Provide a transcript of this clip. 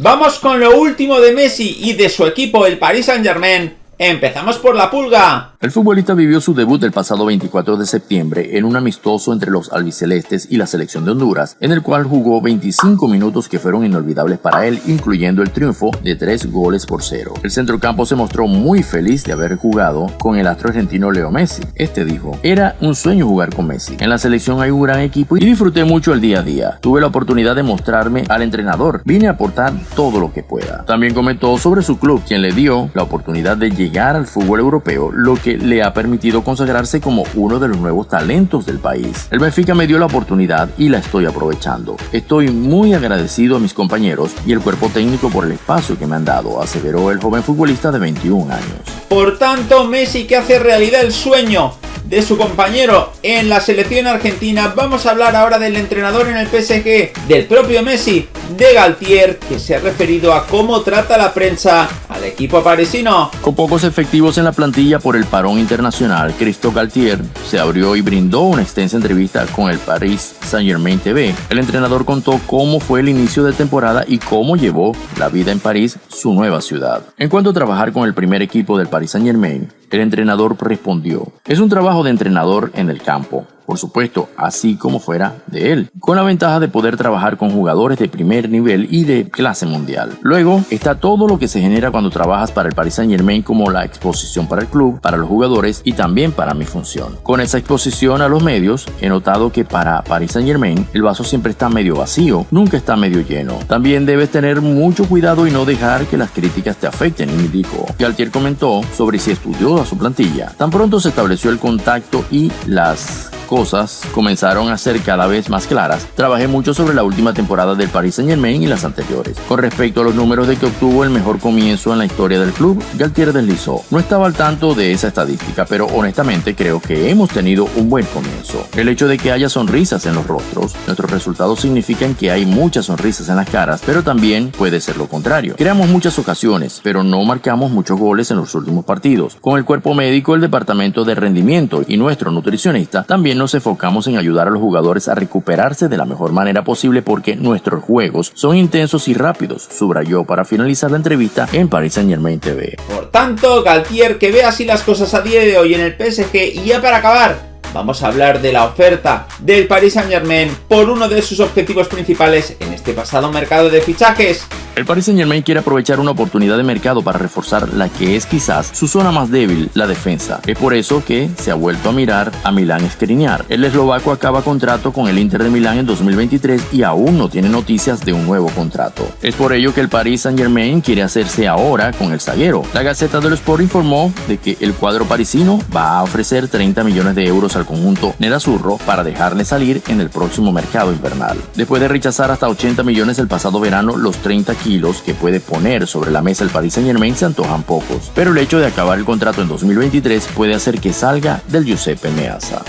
Vamos con lo último de Messi y de su equipo, el Paris Saint Germain, Empezamos por la pulga. El futbolista vivió su debut el pasado 24 de septiembre en un amistoso entre los albicelestes y la selección de Honduras, en el cual jugó 25 minutos que fueron inolvidables para él, incluyendo el triunfo de 3 goles por 0. El centrocampo se mostró muy feliz de haber jugado con el astro argentino Leo Messi. Este dijo, era un sueño jugar con Messi. En la selección hay un gran equipo y disfruté mucho el día a día. Tuve la oportunidad de mostrarme al entrenador. Vine a aportar todo lo que pueda. También comentó sobre su club, quien le dio la oportunidad de llegar al fútbol europeo, lo que le ha permitido consagrarse como uno de los nuevos talentos del país. El Benfica me dio la oportunidad y la estoy aprovechando. Estoy muy agradecido a mis compañeros y el cuerpo técnico por el espacio que me han dado, aseveró el joven futbolista de 21 años. Por tanto, Messi que hace realidad el sueño de su compañero en la selección argentina, vamos a hablar ahora del entrenador en el PSG, del propio Messi, de Galtier, que se ha referido a cómo trata la prensa al equipo parisino. Con pocos efectivos en la plantilla por el parón internacional, Cristo Galtier se abrió y brindó una extensa entrevista con el Paris Saint Germain TV. El entrenador contó cómo fue el inicio de temporada y cómo llevó la vida en París, su nueva ciudad. En cuanto a trabajar con el primer equipo del Paris Saint Germain, el entrenador respondió, es un trabajo de entrenador en el campo por supuesto, así como fuera de él, con la ventaja de poder trabajar con jugadores de primer nivel y de clase mundial. Luego está todo lo que se genera cuando trabajas para el Paris Saint Germain como la exposición para el club, para los jugadores y también para mi función. Con esa exposición a los medios, he notado que para Paris Saint Germain el vaso siempre está medio vacío, nunca está medio lleno. También debes tener mucho cuidado y no dejar que las críticas te afecten, dijo. Galtier comentó sobre si estudió a su plantilla. Tan pronto se estableció el contacto y las cosas comenzaron a ser cada vez más claras, trabajé mucho sobre la última temporada del Paris Saint Germain y las anteriores. Con respecto a los números de que obtuvo el mejor comienzo en la historia del club, Galtier deslizó. No estaba al tanto de esa estadística, pero honestamente creo que hemos tenido un buen comienzo. El hecho de que haya sonrisas en los rostros, nuestros resultados significan que hay muchas sonrisas en las caras, pero también puede ser lo contrario. Creamos muchas ocasiones, pero no marcamos muchos goles en los últimos partidos. Con el cuerpo médico, el departamento de rendimiento y nuestro nutricionista nos enfocamos en ayudar a los jugadores a recuperarse de la mejor manera posible porque nuestros juegos son intensos y rápidos, subrayó para finalizar la entrevista en Paris Saint Germain TV. Por tanto, Galtier que ve así las cosas a día de hoy en el PSG y ya para acabar, vamos a hablar de la oferta del Paris Saint Germain por uno de sus objetivos principales en este pasado mercado de fichajes. El Paris Saint Germain quiere aprovechar una oportunidad de mercado para reforzar la que es quizás su zona más débil, la defensa. Es por eso que se ha vuelto a mirar a Milán Skriniar. El eslovaco acaba contrato con el Inter de Milán en 2023 y aún no tiene noticias de un nuevo contrato. Es por ello que el Paris Saint Germain quiere hacerse ahora con el zaguero. La Gaceta del Sport informó de que el cuadro parisino va a ofrecer 30 millones de euros al conjunto Nerazzurro para dejarle salir en el próximo mercado invernal. Después de rechazar hasta 80 millones el pasado verano, los 30 kilos que puede poner sobre la mesa el Paris Saint Germain se antojan pocos, pero el hecho de acabar el contrato en 2023 puede hacer que salga del Giuseppe Meazza.